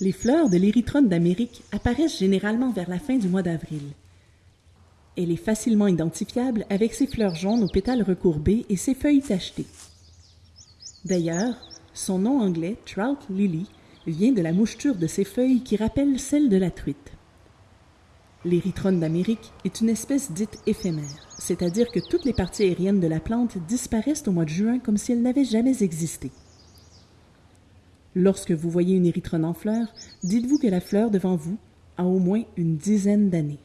Les fleurs de l'érythrone d'Amérique apparaissent généralement vers la fin du mois d'avril. Elle est facilement identifiable avec ses fleurs jaunes aux pétales recourbés et ses feuilles tachetées. D'ailleurs, son nom anglais, Trout Lily, vient de la moucheture de ses feuilles qui rappelle celle de la truite. L'érythrone d'Amérique est une espèce dite éphémère, c'est-à-dire que toutes les parties aériennes de la plante disparaissent au mois de juin comme si elles n'avaient jamais existé. Lorsque vous voyez une érythrone en fleur, dites-vous que la fleur devant vous a au moins une dizaine d'années.